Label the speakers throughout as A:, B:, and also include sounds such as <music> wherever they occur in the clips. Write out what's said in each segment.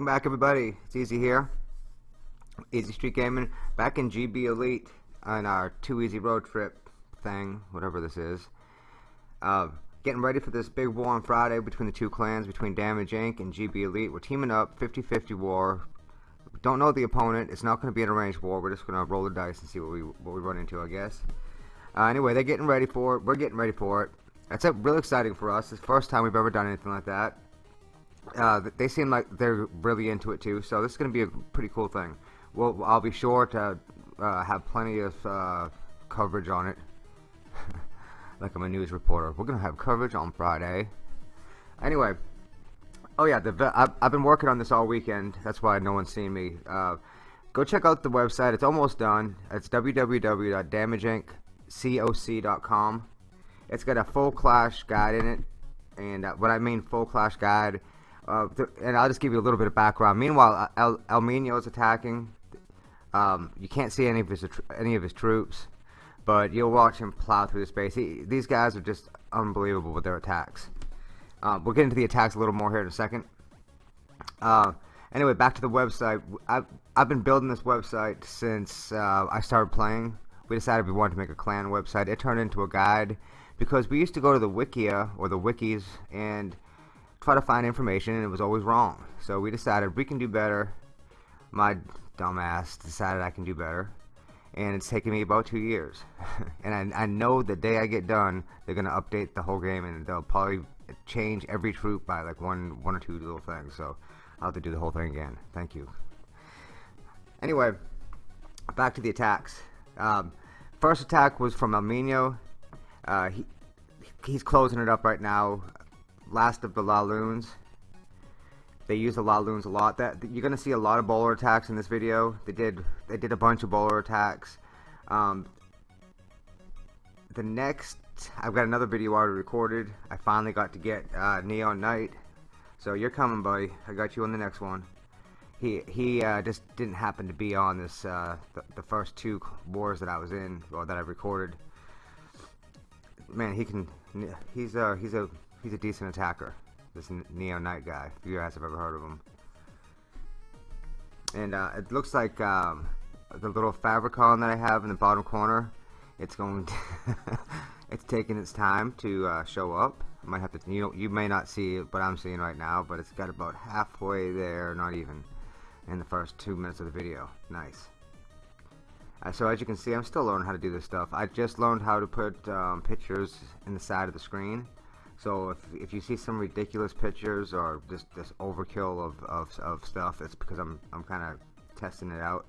A: Welcome back everybody, it's Easy here. Easy Street Gaming, back in GB Elite on our Too Easy Road Trip thing, whatever this is. Uh, getting ready for this big war on Friday between the two clans, between Damage Inc. and GB Elite. We're teaming up, 50-50 war. Don't know the opponent, it's not going to be an arranged war, we're just going to roll the dice and see what we, what we run into I guess. Uh, anyway, they're getting ready for it, we're getting ready for it. It's really exciting for us, it's the first time we've ever done anything like that uh, they seem like they're really into it too. So this is going to be a pretty cool thing. Well, I'll be sure to uh, have plenty of uh, coverage on it. <laughs> like I'm a news reporter. We're going to have coverage on Friday. Anyway, oh yeah, the I've, I've, been working on this all weekend. That's why no one's seen me. Uh, go check out the website. It's almost done. It's www.damageinccoc.com. It's got a full clash guide in it. And uh, what I mean full clash guide uh, and I'll just give you a little bit of background. Meanwhile, El, El Mino is attacking. Um, you can't see any of his any of his troops, but you'll watch him plow through the space. He, these guys are just unbelievable with their attacks. Uh, we'll get into the attacks a little more here in a second. Uh, anyway, back to the website. I've, I've been building this website since uh, I started playing. We decided we wanted to make a clan website. It turned into a guide because we used to go to the Wikia or the wikis and try to find information and it was always wrong. So we decided we can do better. My dumbass decided I can do better. And it's taken me about two years. <laughs> and I, I know the day I get done, they're going to update the whole game and they'll probably change every troop by like one, one or two little things. So I'll have to do the whole thing again. Thank you. Anyway, back to the attacks. Um, first attack was from El Mino. Uh, he, he's closing it up right now last of the Laloons. They use the Laloons a lot. That you're gonna see a lot of bowler attacks in this video. They did they did a bunch of bowler attacks. Um, the next I've got another video already recorded. I finally got to get uh, Neon Knight. So you're coming, buddy. I got you on the next one. He he uh, just didn't happen to be on this uh, the, the first two wars that I was in, or that I recorded. Man, he can. He's a he's a he's a decent attacker. This Neo Knight guy. If you guys have ever heard of him. And uh, it looks like um, the little favicon that I have in the bottom corner. It's going. To <laughs> it's taking its time to uh, show up. I might have to. You you may not see but I'm seeing right now. But it's got about halfway there, not even, in the first two minutes of the video. Nice. Uh, so as you can see, I'm still learning how to do this stuff. I just learned how to put um, pictures in the side of the screen. So if, if you see some ridiculous pictures or just this overkill of, of, of stuff, it's because I'm, I'm kind of testing it out.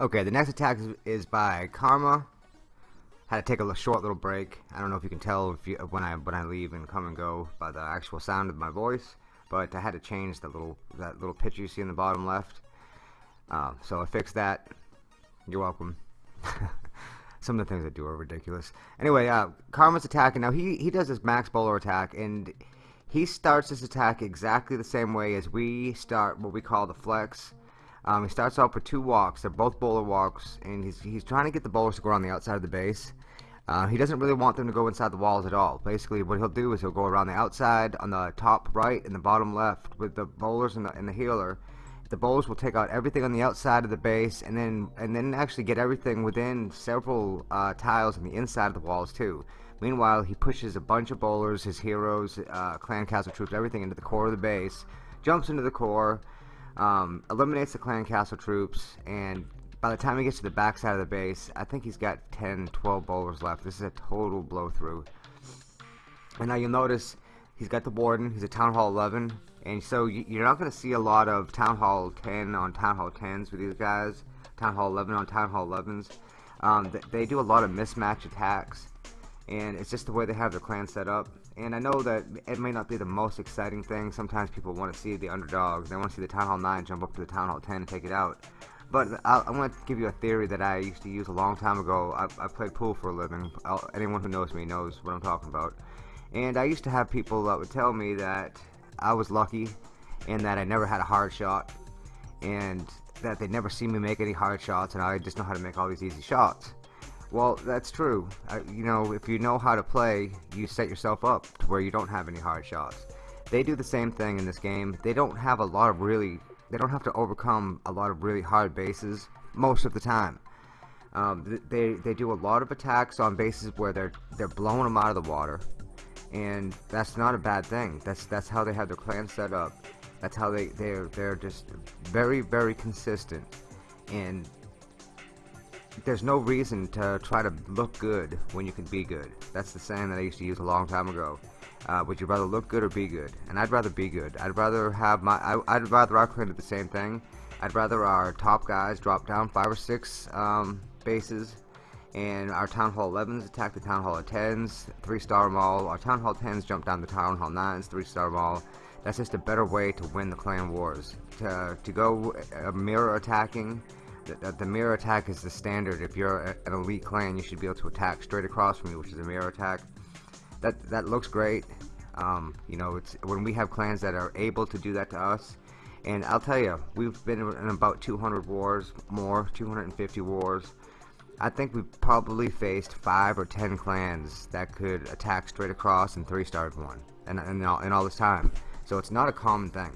A: Okay, the next attack is, is by Karma. Had to take a short little break. I don't know if you can tell if you, when I when I leave and come and go by the actual sound of my voice, but I had to change the little that little picture you see in the bottom left. Uh, so I fixed that. You're welcome. Some of the things I do are ridiculous. Anyway, uh, Karma's attacking. Now, he, he does this max bowler attack, and he starts this attack exactly the same way as we start what we call the flex. Um, he starts off with two walks. They're both bowler walks, and he's, he's trying to get the bowlers to go around the outside of the base. Uh, he doesn't really want them to go inside the walls at all. Basically, what he'll do is he'll go around the outside, on the top right and the bottom left, with the bowlers and the, and the healer, the bowlers will take out everything on the outside of the base and then and then actually get everything within several uh, tiles on the inside of the walls too. Meanwhile, he pushes a bunch of bowlers, his heroes, uh, clan castle troops, everything into the core of the base, jumps into the core, um, eliminates the clan castle troops, and by the time he gets to the back side of the base, I think he's got 10, 12 bowlers left. This is a total blow through. And now you'll notice he's got the warden, he's a town hall 11, and so you're not going to see a lot of Town Hall 10 on Town Hall 10s with these guys. Town Hall 11 on Town Hall 11s. Um, they do a lot of mismatch attacks. And it's just the way they have their clan set up. And I know that it may not be the most exciting thing. Sometimes people want to see the underdogs. They want to see the Town Hall 9 jump up to the Town Hall 10 and take it out. But I, I want to give you a theory that I used to use a long time ago. I, I played pool for a living. I'll, anyone who knows me knows what I'm talking about. And I used to have people that would tell me that I was lucky in that I never had a hard shot and that they never see me make any hard shots and I just know how to make all these easy shots. Well, that's true. You know, if you know how to play, you set yourself up to where you don't have any hard shots. They do the same thing in this game. They don't have a lot of really, they don't have to overcome a lot of really hard bases most of the time. Um, they they do a lot of attacks on bases where they're they're blowing them out of the water, and that's not a bad thing. That's that's how they have their clan set up. That's how they they're they're just very very consistent, and there's no reason to try to look good when you can be good. That's the saying that I used to use a long time ago. Uh, would you rather look good or be good? And I'd rather be good. I'd rather have my. I, would rather our clan do the same thing. I'd rather our top guys drop down five or six um, bases, and our Town Hall 11s attack the Town Hall 10s, three star Mall. Our Town Hall 10s jump down the Town Hall 9s, three star Mall. That's just a better way to win the clan wars. To to go uh, mirror attacking. The, the, mirror attack is the standard. If you're an elite clan, you should be able to attack straight across from you, which is a mirror attack that that looks great. Um, you know, it's when we have clans that are able to do that to us. And I'll tell you, we've been in about 200 wars, more, 250 wars. I think we've probably faced five or ten clans that could attack straight across and three-starred one, and in all, all this time. So it's not a common thing.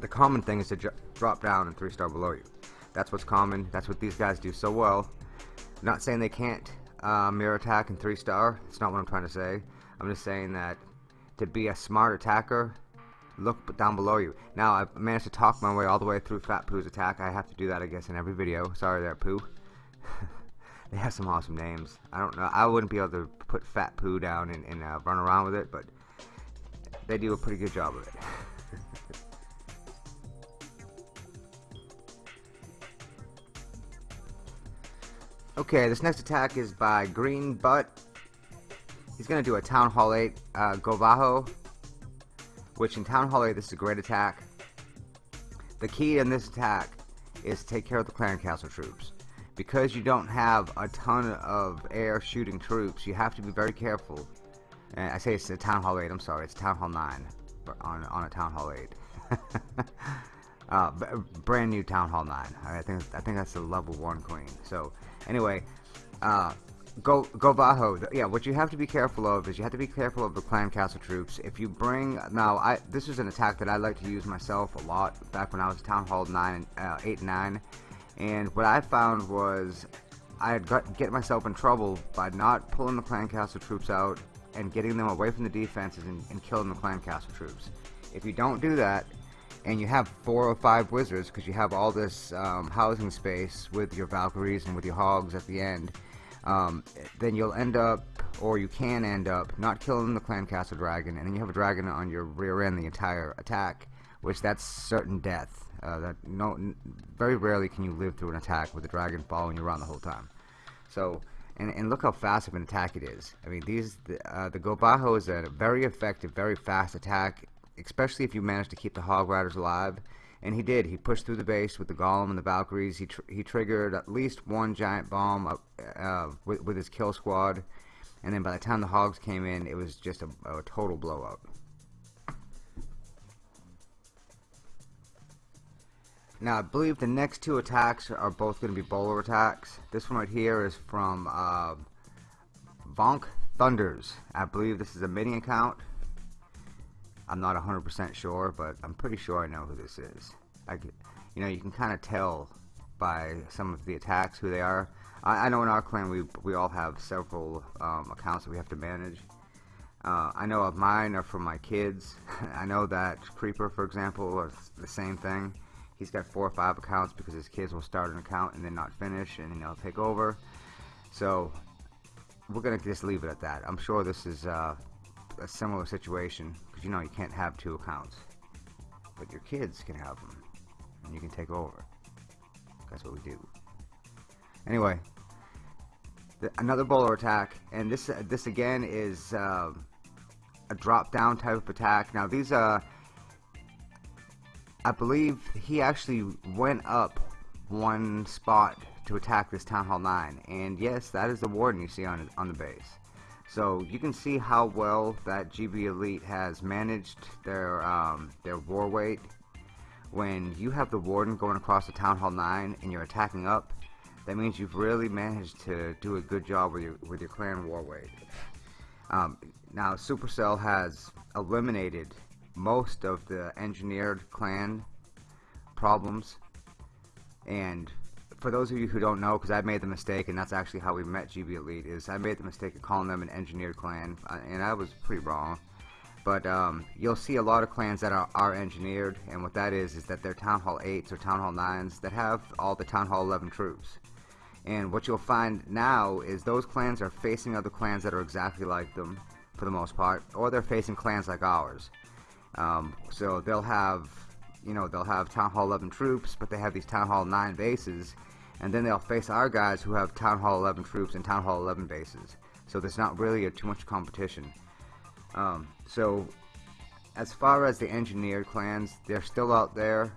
A: The common thing is to drop down and three-star below you. That's what's common. That's what these guys do so well. I'm not saying they can't uh, mirror attack and three star. It's not what I'm trying to say. I'm just saying that to be a smart attacker, look down below you. Now I've managed to talk my way all the way through Fat Pooh's attack. I have to do that I guess in every video. Sorry there, Pooh. They have some awesome names. I don't know. I wouldn't be able to put Fat Poo down and, and uh, run around with it, but they do a pretty good job of it. <laughs> Okay, this next attack is by Green Butt. He's going to do a Town Hall 8 uh, GoVaHo, which in Town Hall 8 this is a great attack. The key in this attack is to take care of the Clan Castle troops. Because you don't have a ton of air shooting troops, you have to be very careful. And I say it's a Town Hall 8, I'm sorry, it's Town Hall 9 on, on a Town Hall 8. <laughs> uh, brand new Town Hall 9. I think I think that's a level 1 queen. So Anyway, uh, go go Bajo. Yeah, what you have to be careful of is you have to be careful of the clan castle troops. If you bring now, I this is an attack that I like to use myself a lot back when I was town hall nine, uh, eight, nine, and what I found was I'd get myself in trouble by not pulling the clan castle troops out and getting them away from the defenses and, and killing the clan castle troops. If you don't do that, and you have four or five wizards because you have all this um, housing space with your Valkyries and with your hogs at the end, um, then you'll end up, or you can end up, not killing the Clan Castle Dragon, and then you have a dragon on your rear end the entire attack, which that's certain death. Uh, that no, very rarely can you live through an attack with a dragon following you around the whole time. So, and, and look how fast of an attack it is. I mean, these the, uh, the GoVaHo is a very effective, very fast attack especially if you manage to keep the Hog Riders alive. And he did. He pushed through the base with the Golem and the Valkyries. He tr he triggered at least one giant bomb uh, uh, with, with his kill squad. And then by the time the Hogs came in, it was just a, a total blowout. Now, I believe the next two attacks are both going to be bowler attacks. This one right here is from uh, Vonk Thunders. I believe this is a mini account. I'm not 100% sure, but I'm pretty sure I know who this is. I, you know, you can kind of tell by some of the attacks who they are. I, I know in our clan we we all have several um, accounts that we have to manage. Uh, I know of mine are for my kids. <laughs> I know that Creeper, for example, is the same thing. He's got four or five accounts because his kids will start an account and then not finish, and then they'll take over. So we're gonna just leave it at that. I'm sure this is uh, a similar situation because you know you can't have two accounts but your kids can have them and you can take over that's what we do anyway the, another bowler attack and this uh, this again is uh, a drop down type of attack now these uh I believe he actually went up one spot to attack this Town Hall 9 and yes that is the warden you see on, on the base so you can see how well that GB Elite has managed their um, their war weight. When you have the Warden going across the Town Hall 9 and you're attacking up, that means you've really managed to do a good job with your with your clan war weight. Um, now Supercell has eliminated most of the engineered clan problems and for those of you who don't know, because I made the mistake, and that's actually how we met GB Elite, is I made the mistake of calling them an engineered clan, uh, and I was pretty wrong. But um, you'll see a lot of clans that are, are engineered, and what that is, is that they're Town Hall 8s or Town Hall 9s that have all the Town Hall 11 troops. And what you'll find now is those clans are facing other clans that are exactly like them, for the most part, or they're facing clans like ours. Um, so they'll have, you know, they'll have Town Hall 11 troops, but they have these Town Hall 9 bases, and then they'll face our guys who have Town Hall 11 troops and Town Hall 11 bases. So there's not really a, too much competition. Um, so as far as the engineered clans, they're still out there.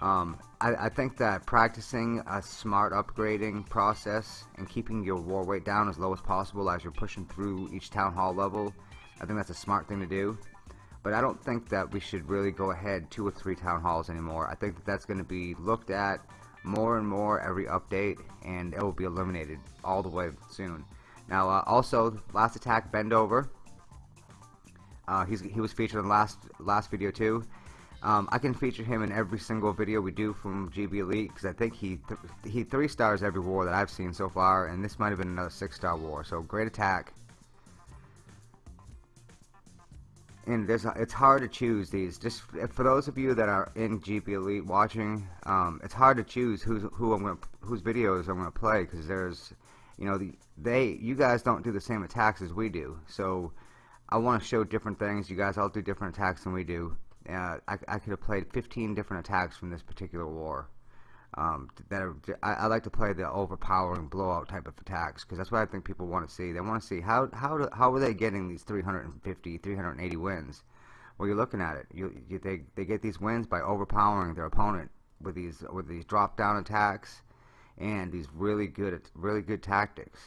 A: Um, I, I, think that practicing a smart upgrading process and keeping your war weight down as low as possible as you're pushing through each town hall level, I think that's a smart thing to do. But I don't think that we should really go ahead two or three town halls anymore. I think that that's going to be looked at more and more every update and it will be eliminated all the way soon. Now uh, also last attack bend over. Uh, he was featured in last last video too. Um, I can feature him in every single video we do from GB Elite because I think he th he three stars every war that I've seen so far and this might have been another six star war. So great attack it's hard to choose these. Just for those of you that are in GB Elite watching, um, it's hard to choose who's who I'm gonna whose videos I'm gonna play because there's, you know, the they you guys don't do the same attacks as we do. So I want to show different things. You guys all do different attacks than we do. Uh, I, I could have played 15 different attacks from this particular war um, that are, I, I, like to play the overpowering blowout type of attacks because that's what I think people want to see. They want to see how how do, how are they getting these 350, 380 wins? Well, you're looking at it. You, you they they get these wins by overpowering their opponent with these with these drop down attacks and these really good really good tactics.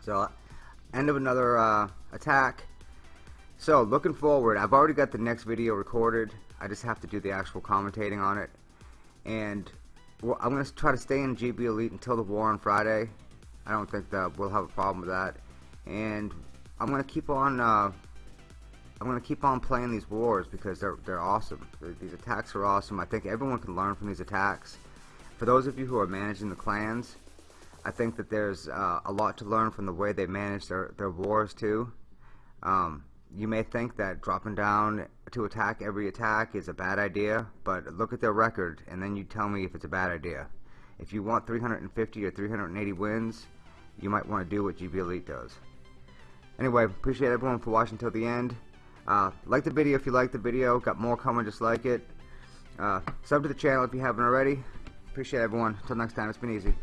A: So, end of another uh, attack. So, looking forward, I've already got the next video recorded. I just have to do the actual commentating on it and well, I'm going to try to stay in GB Elite until the war on Friday. I don't think that we'll have a problem with that. And I'm going to keep on uh, I'm going to keep on playing these wars because they're they're awesome. These attacks are awesome. I think everyone can learn from these attacks. For those of you who are managing the clans, I think that there's uh, a lot to learn from the way they manage their their wars too. Um, you may think that dropping down to attack every attack is a bad idea, but look at their record and then you tell me if it's a bad idea. If you want 350 or 380 wins, you might want to do what GB Elite does. Anyway, appreciate everyone for watching till the end. Uh, like the video if you like the video. Got more coming just like it. Uh, sub to the channel if you haven't already. Appreciate everyone. Until next time, it's been easy.